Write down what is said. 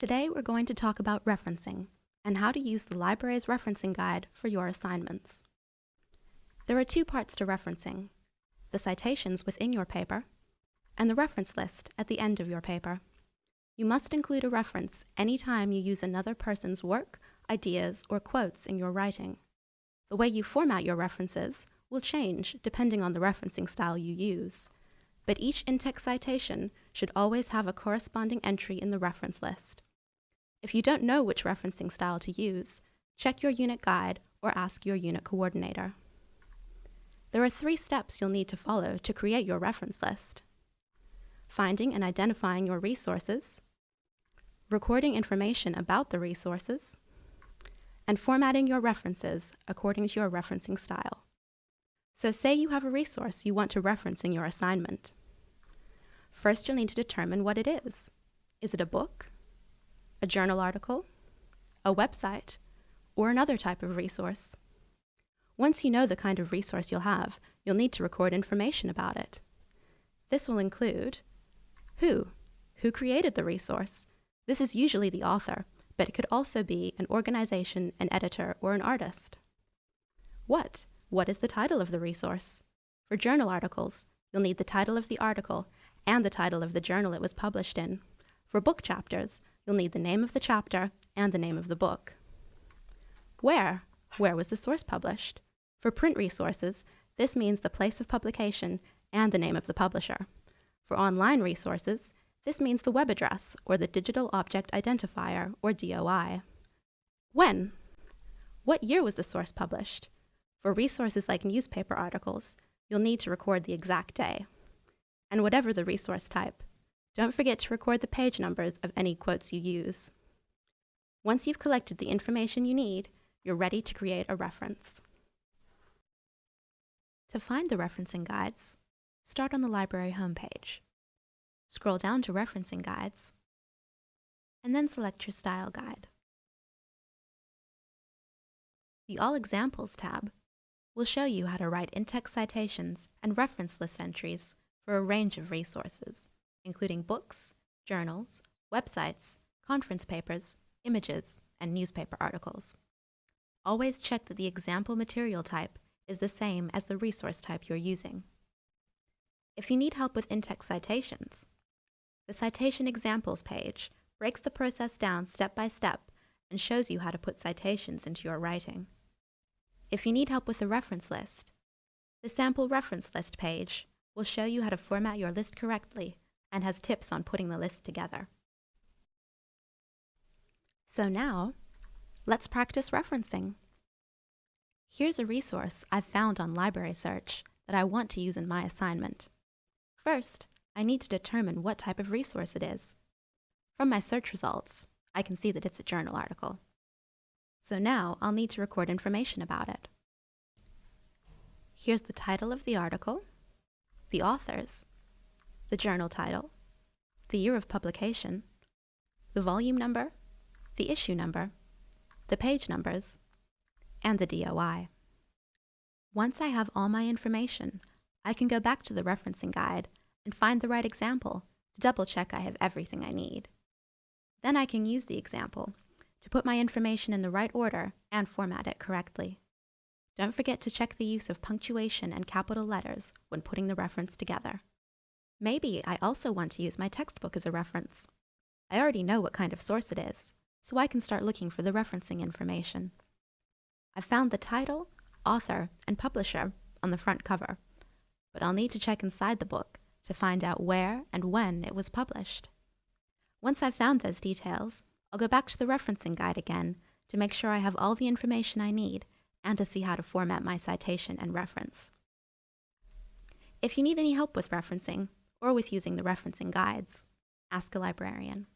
Today we're going to talk about referencing and how to use the library's referencing guide for your assignments. There are two parts to referencing, the citations within your paper and the reference list at the end of your paper. You must include a reference any time you use another person's work, ideas, or quotes in your writing. The way you format your references will change depending on the referencing style you use, but each in-text citation should always have a corresponding entry in the reference list. If you don't know which referencing style to use, check your unit guide or ask your unit coordinator. There are three steps you'll need to follow to create your reference list. Finding and identifying your resources, recording information about the resources, and formatting your references according to your referencing style. So say you have a resource you want to reference in your assignment. First, you'll need to determine what it is. Is it a book, a journal article, a website, or another type of resource? Once you know the kind of resource you'll have, you'll need to record information about it. This will include who, who created the resource. This is usually the author, but it could also be an organization, an editor, or an artist. What, what is the title of the resource? For journal articles, you'll need the title of the article and the title of the journal it was published in. For book chapters, you'll need the name of the chapter and the name of the book. Where? Where was the source published? For print resources, this means the place of publication and the name of the publisher. For online resources, this means the web address or the Digital Object Identifier or DOI. When? What year was the source published? For resources like newspaper articles, you'll need to record the exact day. And whatever the resource type, don't forget to record the page numbers of any quotes you use. Once you've collected the information you need, you're ready to create a reference. To find the referencing guides, start on the library homepage. Scroll down to Referencing Guides, and then select your Style Guide. The All Examples tab will show you how to write in-text citations and reference list entries for a range of resources, including books, journals, websites, conference papers, images, and newspaper articles. Always check that the example material type is the same as the resource type you're using. If you need help with in-text citations, the Citation Examples page breaks the process down step by step and shows you how to put citations into your writing. If you need help with the reference list, the Sample Reference List page will show you how to format your list correctly and has tips on putting the list together. So now, let's practice referencing. Here's a resource I've found on Library Search that I want to use in my assignment. First, I need to determine what type of resource it is. From my search results, I can see that it's a journal article. So now I'll need to record information about it. Here's the title of the article, the authors, the journal title, the year of publication, the volume number, the issue number, the page numbers, and the DOI. Once I have all my information, I can go back to the referencing guide and find the right example to double check I have everything I need. Then I can use the example to put my information in the right order and format it correctly. Don't forget to check the use of punctuation and capital letters when putting the reference together. Maybe I also want to use my textbook as a reference. I already know what kind of source it is, so I can start looking for the referencing information. I've found the title, author, and publisher on the front cover, but I'll need to check inside the book to find out where and when it was published. Once I've found those details, I'll go back to the referencing guide again to make sure I have all the information I need and to see how to format my citation and reference. If you need any help with referencing or with using the referencing guides, ask a librarian.